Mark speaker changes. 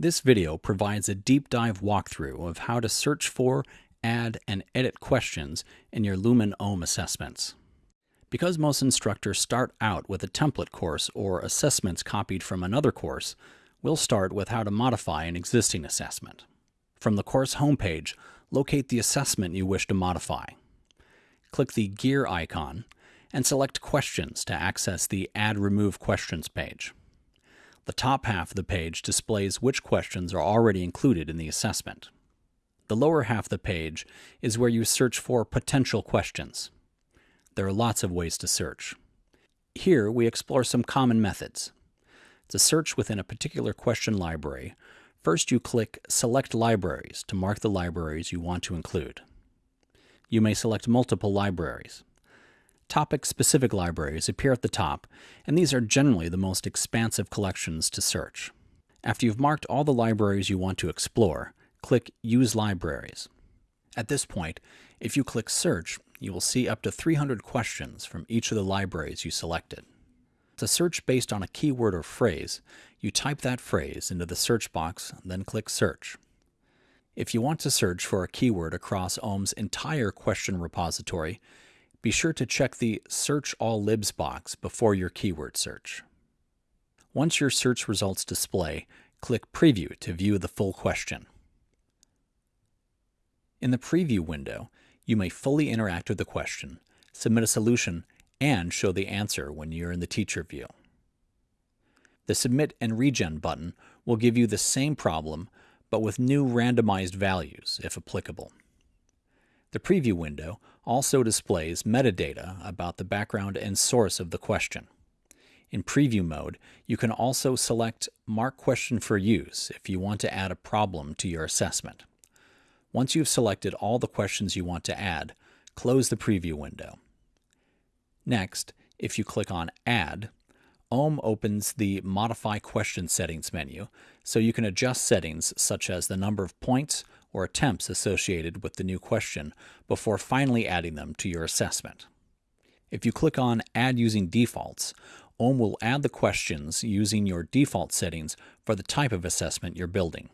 Speaker 1: This video provides a deep dive walkthrough of how to search for, add, and edit questions in your Lumen OHM assessments. Because most instructors start out with a template course or assessments copied from another course, we'll start with how to modify an existing assessment. From the course homepage, locate the assessment you wish to modify. Click the gear icon and select Questions to access the Add Remove Questions page. The top half of the page displays which questions are already included in the assessment. The lower half of the page is where you search for potential questions. There are lots of ways to search. Here we explore some common methods. To search within a particular question library, first you click Select Libraries to mark the libraries you want to include. You may select multiple libraries. Topic-specific libraries appear at the top, and these are generally the most expansive collections to search. After you've marked all the libraries you want to explore, click Use Libraries. At this point, if you click Search, you will see up to 300 questions from each of the libraries you selected. To search based on a keyword or phrase, you type that phrase into the search box, then click Search. If you want to search for a keyword across OHM's entire question repository, be sure to check the Search All Libs box before your keyword search. Once your search results display, click Preview to view the full question. In the Preview window, you may fully interact with the question, submit a solution, and show the answer when you're in the teacher view. The Submit and Regen button will give you the same problem, but with new randomized values, if applicable. The preview window also displays metadata about the background and source of the question. In preview mode, you can also select Mark Question for Use if you want to add a problem to your assessment. Once you've selected all the questions you want to add, close the preview window. Next, if you click on Add, OHM opens the Modify Question Settings menu, so you can adjust settings such as the number of points or attempts associated with the new question before finally adding them to your assessment. If you click on Add using defaults, OHM will add the questions using your default settings for the type of assessment you're building.